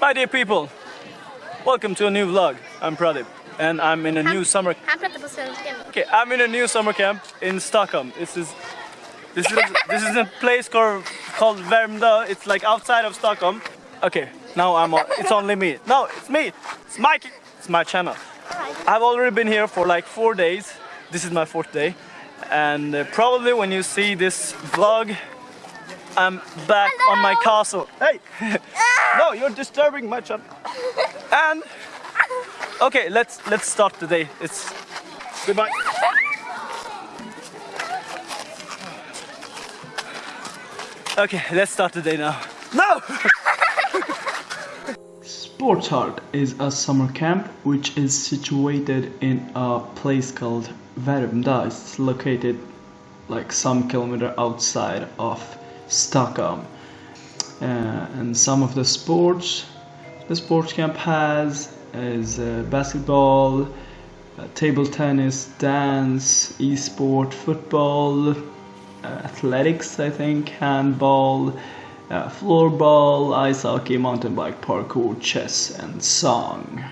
Hi dear people! Welcome to a new vlog. I'm Pradip and I'm in a new summer Han pratar på svenska. Okay, I'm in a new summer camp in Stockholm. This is this is this is a place called called Värmdö. It's like outside of Stockholm. Okay, now I'm on, it's only me. No, it's me. It's Mikey. It's my channel. I've already been here for like four days. This is my fourth day, and uh, probably when you see this vlog, I'm back on my castle. Hey, no, you're disturbing my channel. And okay, let's let's start the day. It's goodbye. Okay, let's start the day now. No! Sports Heart is a summer camp which is situated in a place called Värmdö. It's located like some kilometer outside of Stockholm. Uh, and some of the sports the sports camp has is uh, basketball, uh, table tennis, dance, e-sport, football, uh, athletics, I think, handball, uh, floorball, ice hockey, mountain bike, parkour, chess, and song.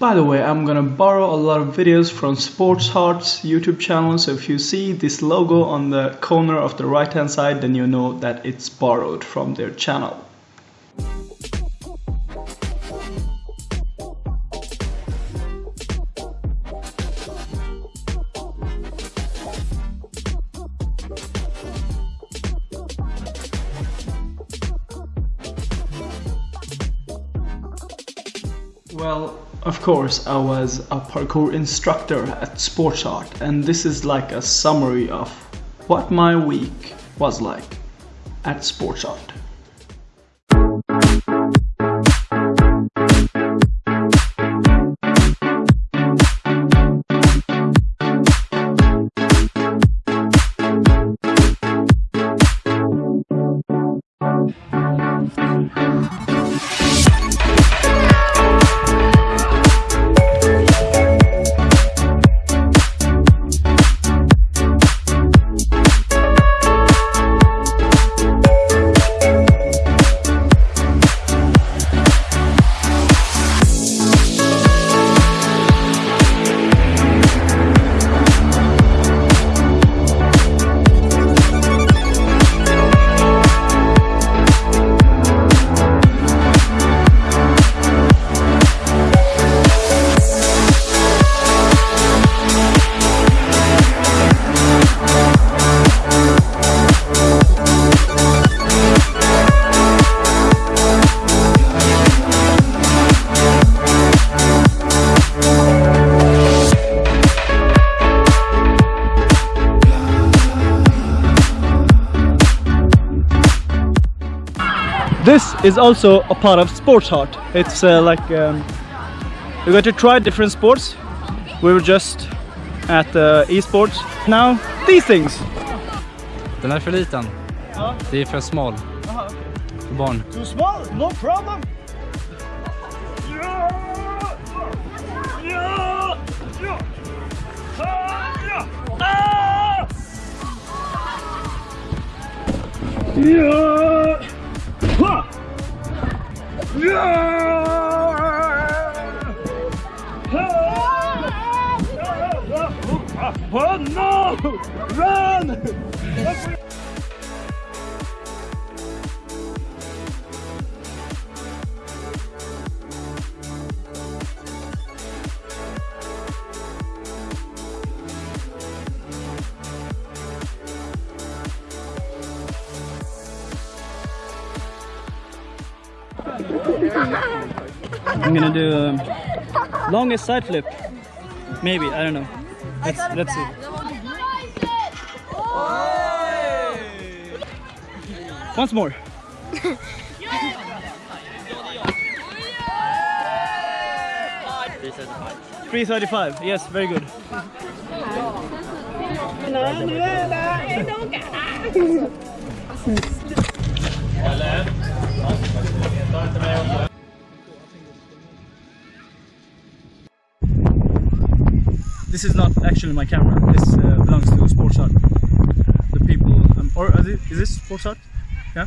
By the way, I'm gonna borrow a lot of videos from Sports Heart's YouTube channel, so if you see this logo on the corner of the right hand side, then you know that it's borrowed from their channel. Well, of course, I was a parkour instructor at Sports Art, and this is like a summary of what my week was like at Sports Art. This is also a part of Sports Heart. It's uh, like um, we're going to try different sports. We were just at uh, esports. Now these things. Den är för liten. Ja. Det är för smal. Aha, okay. För barn. Too small, no problem. Yeah! Yeah! Yeah! Ah! Yeah! Ah! Oh no! Run! I'm gonna do um, longest side flip. Maybe, I don't know. Let's, let's see. Once more. 335. Yes, very good. This is not actually my camera. This uh, belongs to Sports Art. The people, um, or is, it, is this Sports Art? Yeah.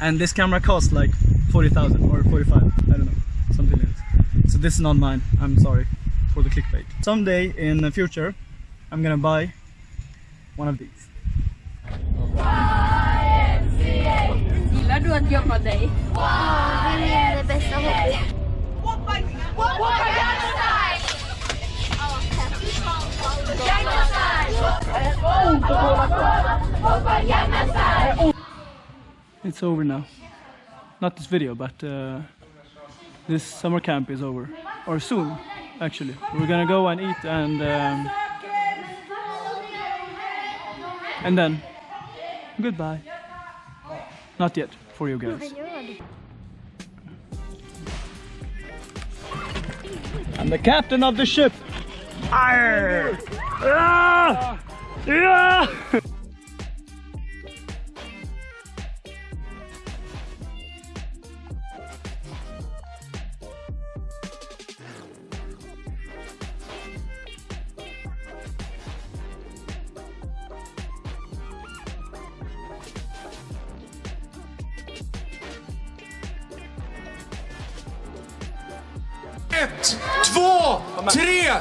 and this camera costs like 40,000 or 45 I don't know something like this so this is not mine I'm sorry for the clickbait someday in the future I'm gonna buy one of these Min bästa hobby. It's over now. Not this video, but uh, this summer camp is over. Or soon, actually. We're gonna go and eat and um, and then goodbye. Not yet for you guys. I'm the captain of the ship. Arr! Ah! Yeah! Ett, två, tre!